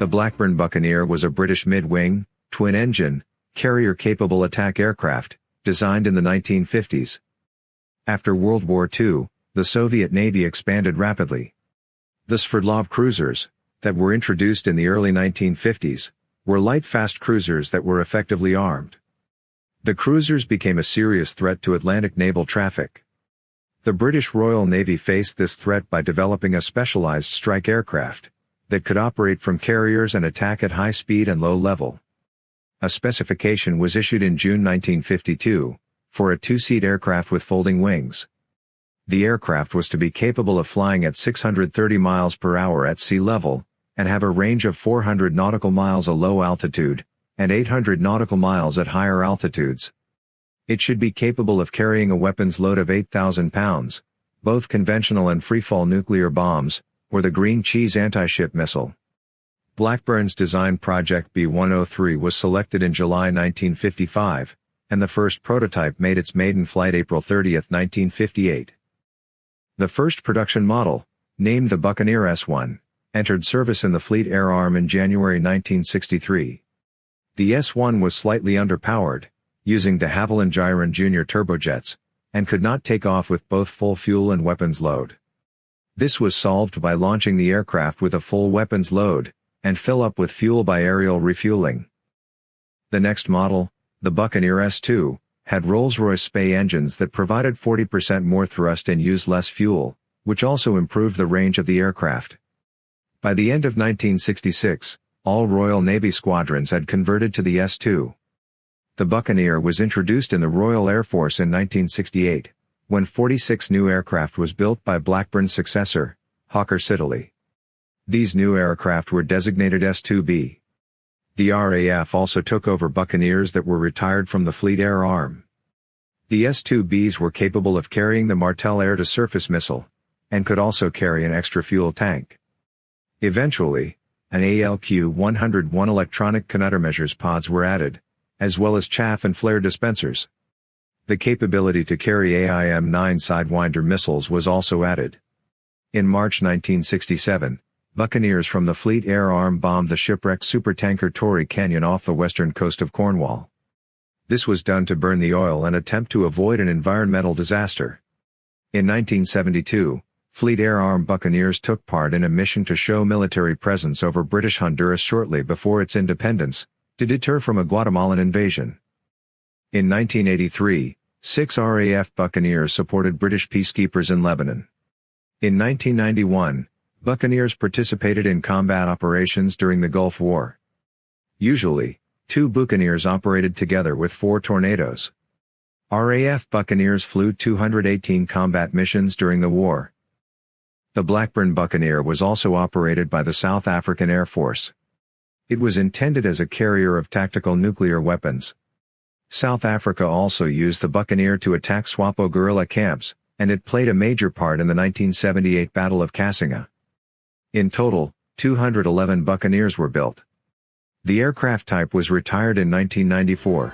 The Blackburn Buccaneer was a British mid-wing, twin-engine, carrier-capable attack aircraft, designed in the 1950s. After World War II, the Soviet Navy expanded rapidly. The Sverdlov cruisers, that were introduced in the early 1950s, were light fast cruisers that were effectively armed. The cruisers became a serious threat to Atlantic naval traffic. The British Royal Navy faced this threat by developing a specialized strike aircraft that could operate from carriers and attack at high speed and low level. A specification was issued in June 1952 for a two-seat aircraft with folding wings. The aircraft was to be capable of flying at 630 miles per hour at sea level, and have a range of 400 nautical miles at low altitude, and 800 nautical miles at higher altitudes. It should be capable of carrying a weapons load of 8,000 pounds, both conventional and freefall nuclear bombs, or the Green Cheese anti-ship missile. Blackburn's design project B-103 was selected in July 1955, and the first prototype made its maiden flight April 30, 1958. The first production model, named the Buccaneer S-1, entered service in the Fleet Air Arm in January 1963. The S-1 was slightly underpowered, using de Havilland Gyron Jr. turbojets, and could not take off with both full fuel and weapons load. This was solved by launching the aircraft with a full weapons load, and fill up with fuel by aerial refueling. The next model, the Buccaneer S2, had Rolls-Royce Spey engines that provided 40% more thrust and used less fuel, which also improved the range of the aircraft. By the end of 1966, all Royal Navy squadrons had converted to the S2. The Buccaneer was introduced in the Royal Air Force in 1968, when 46 new aircraft was built by Blackburn's successor, Hawker Siddeley. These new aircraft were designated S2B. The RAF also took over Buccaneers that were retired from the Fleet Air Arm. The S-2Bs were capable of carrying the Martel air-to-surface missile, and could also carry an extra fuel tank. Eventually, an ALQ-101 electronic countermeasures pods were added, as well as chaff and flare dispensers. The capability to carry AIM-9 Sidewinder missiles was also added. In March 1967, Buccaneers from the Fleet Air Arm bombed the shipwrecked supertanker Torrey Canyon off the western coast of Cornwall. This was done to burn the oil and attempt to avoid an environmental disaster. In 1972, Fleet Air Arm Buccaneers took part in a mission to show military presence over British Honduras shortly before its independence, to deter from a Guatemalan invasion. In 1983, six RAF Buccaneers supported British peacekeepers in Lebanon. In 1991, Buccaneers participated in combat operations during the Gulf War. Usually, two Buccaneers operated together with four Tornadoes. RAF Buccaneers flew 218 combat missions during the war. The Blackburn Buccaneer was also operated by the South African Air Force. It was intended as a carrier of tactical nuclear weapons. South Africa also used the Buccaneer to attack SWAPO guerrilla camps, and it played a major part in the 1978 Battle of Cassinga. In total, 211 Buccaneers were built. The aircraft type was retired in 1994.